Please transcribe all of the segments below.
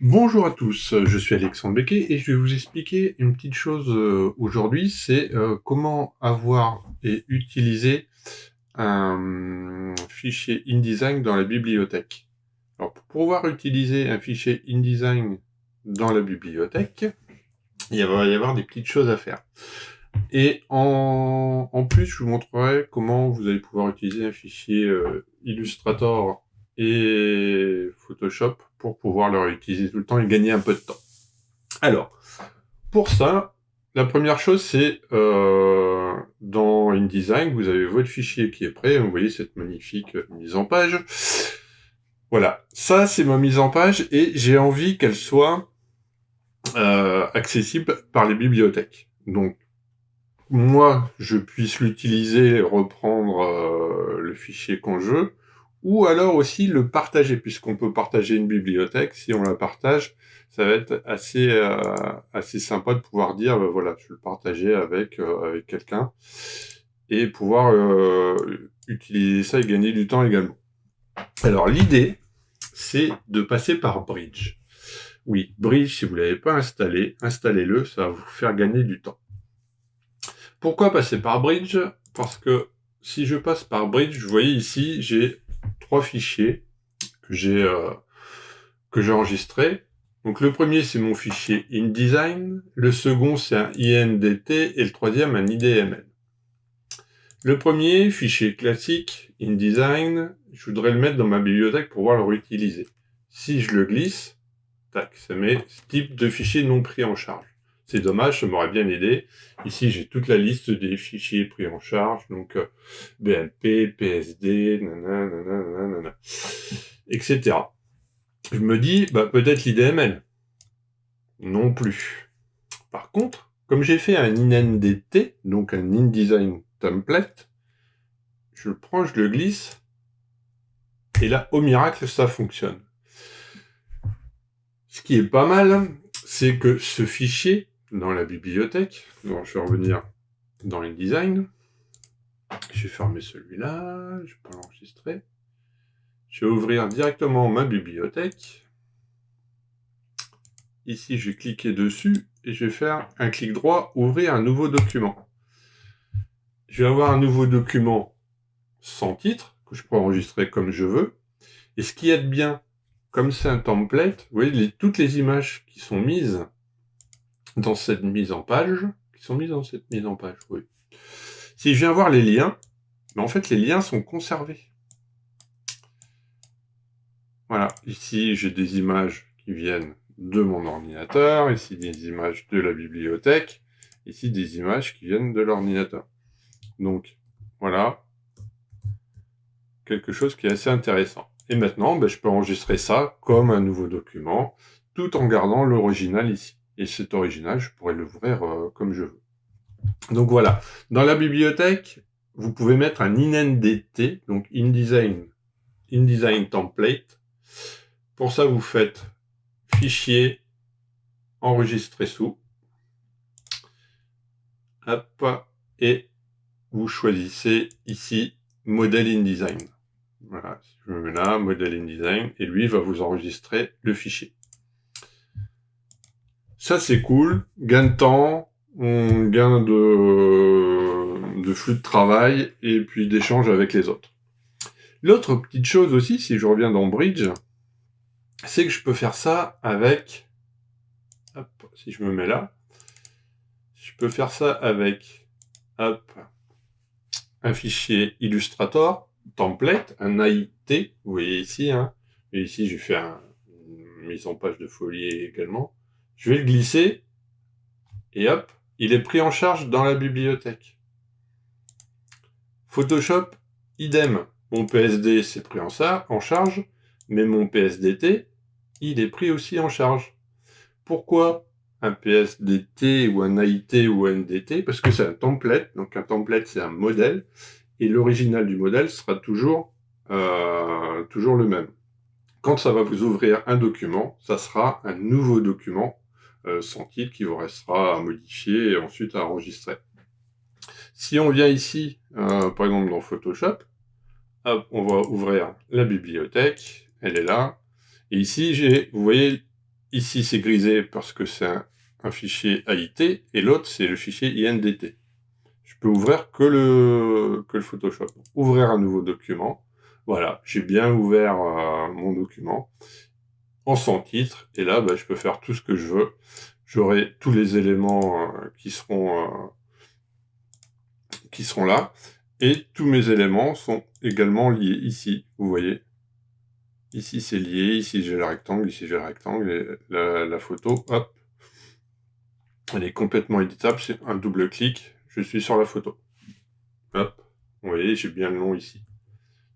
Bonjour à tous, je suis Alexandre Becquet et je vais vous expliquer une petite chose euh, aujourd'hui, c'est euh, comment avoir et utiliser un fichier InDesign dans la bibliothèque. Alors pour pouvoir utiliser un fichier InDesign dans la bibliothèque, il va y avoir des petites choses à faire. Et en, plus, je vous montrerai comment vous allez pouvoir utiliser un fichier euh, Illustrator et Photoshop pour pouvoir le réutiliser tout le temps et gagner un peu de temps. Alors, pour ça, la première chose, c'est euh, dans InDesign, vous avez votre fichier qui est prêt. Vous voyez cette magnifique mise en page. Voilà, ça c'est ma mise en page et j'ai envie qu'elle soit euh, accessible par les bibliothèques. Donc, moi, je puisse l'utiliser, reprendre euh, le fichier quand je veux, ou alors aussi le partager, puisqu'on peut partager une bibliothèque, si on la partage, ça va être assez euh, assez sympa de pouvoir dire, ben voilà, je vais le partager avec, euh, avec quelqu'un, et pouvoir euh, utiliser ça et gagner du temps également. Alors l'idée, c'est de passer par Bridge. Oui, Bridge, si vous ne l'avez pas installé, installez-le, ça va vous faire gagner du temps. Pourquoi passer par Bridge? Parce que si je passe par Bridge, vous voyez ici, j'ai trois fichiers que j'ai euh, que j'ai enregistrés. Donc le premier c'est mon fichier InDesign, le second c'est un INDT et le troisième un IDML. Le premier, fichier classique, InDesign, je voudrais le mettre dans ma bibliothèque pour pouvoir le réutiliser. Si je le glisse, tac, ça met ce type de fichier non pris en charge. C'est dommage, ça m'aurait bien aidé. Ici, j'ai toute la liste des fichiers pris en charge, donc euh, BMP, PSD, nanana, etc. Je me dis, bah, peut-être l'IDML. Non plus. Par contre, comme j'ai fait un INDT, donc un InDesign template, je le prends, je le glisse, et là, au miracle, ça fonctionne. Ce qui est pas mal, c'est que ce fichier, dans la bibliothèque. Je vais revenir dans InDesign. Je vais fermer celui-là, je vais pas l'enregistrer. Je vais ouvrir directement ma bibliothèque. Ici, je vais cliquer dessus et je vais faire un clic droit, ouvrir un nouveau document. Je vais avoir un nouveau document sans titre, que je peux enregistrer comme je veux. Et ce qui est bien, comme c'est un template, vous voyez, toutes les images qui sont mises dans cette mise en page, qui sont mises dans cette mise en page, oui. Si je viens voir les liens, ben en fait les liens sont conservés. Voilà, ici j'ai des images qui viennent de mon ordinateur, ici des images de la bibliothèque, ici des images qui viennent de l'ordinateur. Donc voilà, quelque chose qui est assez intéressant. Et maintenant, ben, je peux enregistrer ça comme un nouveau document, tout en gardant l'original ici. Et cet original, je pourrais l'ouvrir euh, comme je veux. Donc voilà. Dans la bibliothèque, vous pouvez mettre un INDT, donc InDesign, InDesign Template. Pour ça, vous faites Fichier, Enregistrer sous. Hop, et vous choisissez ici Modèle InDesign. Voilà, je me mets là, Modèle InDesign, et lui va vous enregistrer le fichier. Ça, c'est cool. Gain de temps, gain de, de flux de travail et puis d'échange avec les autres. L'autre petite chose aussi, si je reviens dans Bridge, c'est que je peux faire ça avec... Si je me mets là, je peux faire ça avec un fichier Illustrator, template, un AIT, vous voyez ici, hein, et ici j'ai fait une mise en page de folie également. Je vais le glisser, et hop, il est pris en charge dans la bibliothèque. Photoshop, idem. Mon PSD, c'est pris en, en charge, mais mon PSDT, il est pris aussi en charge. Pourquoi un PSDT ou un AIT ou un NDT Parce que c'est un template, donc un template c'est un modèle, et l'original du modèle sera toujours, euh, le même. Quand ça va vous ouvrir un document, ça sera un nouveau document sans titre qui vous restera à modifier et ensuite à enregistrer. Si on vient ici, euh, par exemple dans Photoshop, on va ouvrir la bibliothèque, elle est là, et ici vous voyez, ici c'est grisé parce que c'est un, fichier AIT, et l'autre c'est le fichier INDT. Je peux ouvrir que le, que le Photoshop. Ouvrir un nouveau document. Voilà, j'ai bien ouvert euh, mon document en sans titre, et là bah, je peux faire tout ce que je veux. J'aurai tous les éléments euh, qui seront euh, qui seront là, et tous mes éléments sont également liés ici, vous voyez? Ici c'est lié, ici j'ai le rectangle, ici j'ai le rectangle, et la, photo, hop, elle est complètement éditable, c'est un double clic, je suis sur la photo. Hop, vous voyez, j'ai bien le nom ici.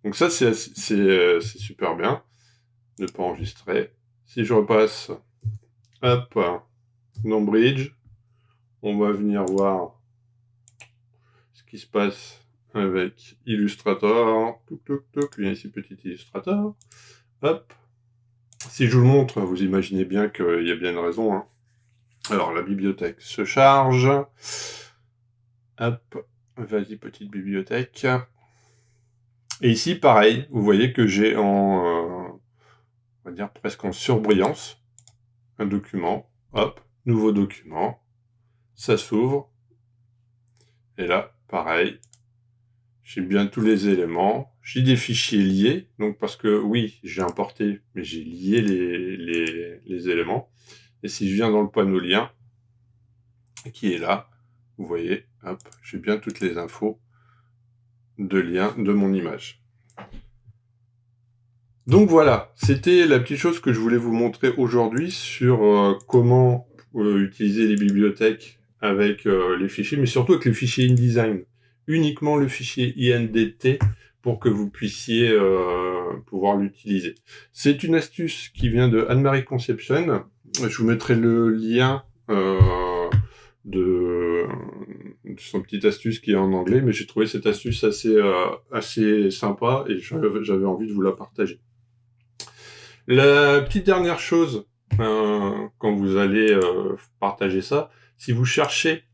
Donc ça, c'est euh, super bien. Ne pas enregistrer. Si je repasse, hop, dans Bridge, on va venir voir ce qui se passe avec Illustrator. Viens ici, petit Illustrator. Hop. Si je vous le montre, vous imaginez bien qu'il y a bien une raison. Hein. Alors, la bibliothèque se charge. Hop. Vas-y, petite bibliothèque. Et ici, pareil, vous voyez que j'ai en, euh, on va dire presque en surbrillance, un document. Hop, nouveau document. Ça s'ouvre. Et là, pareil, j'ai bien tous les éléments. J'ai des fichiers liés, donc parce que oui, j'ai importé, mais j'ai lié les, éléments. Et si je viens dans le panneau lien, qui est là, vous voyez, hop, j'ai bien toutes les infos de lien de mon image. Donc voilà, c'était la petite chose que je voulais vous montrer aujourd'hui sur euh, comment euh, utiliser les bibliothèques avec euh, les fichiers, mais surtout avec les fichiers InDesign uniquement le fichier INDT pour que vous puissiez pouvoir l'utiliser. C'est une astuce qui vient de Anne-Marie Conception. Je vous mettrai le lien de, son petite astuce qui est en anglais, mais j'ai trouvé cette astuce assez, assez sympa et j'avais envie de vous la partager. La petite dernière chose, quand vous allez partager ça, si vous cherchez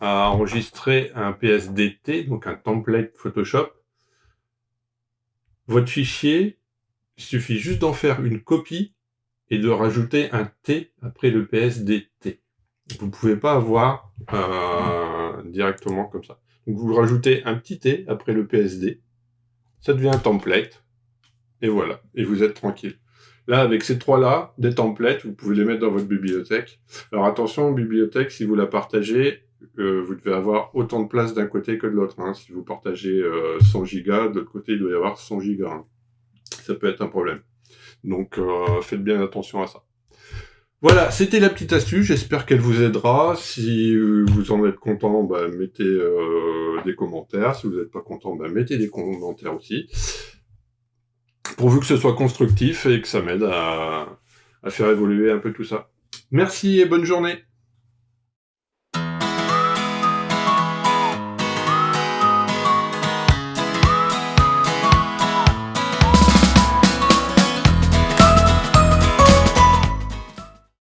à enregistrer un PSDT, donc un template Photoshop. Votre fichier, il suffit juste d'en faire une copie et de rajouter un T après le PSDT. Vous ne pouvez pas avoir euh, directement comme ça. Vous rajoutez un petit T après le PSD, ça devient un template, et voilà, et vous êtes tranquille. Là, avec ces trois-là, des templates, vous pouvez les mettre dans votre bibliothèque. Alors attention, bibliothèque, si vous la partagez, vous devez avoir autant de place d'un côté que de l'autre. Hein. Si vous partagez 100 euh, gigas, de l'autre côté, il doit y avoir 100 gigas. Hein. Ça peut être un problème. Donc, euh, faites bien attention à ça. Voilà, c'était la petite astuce, j'espère qu'elle vous aidera. Si vous en êtes content, bah, mettez euh, des commentaires. Si vous n'êtes pas content, bah, mettez des commentaires aussi. Pourvu que ce soit constructif et que ça m'aide à faire évoluer un peu tout ça. Merci et bonne journée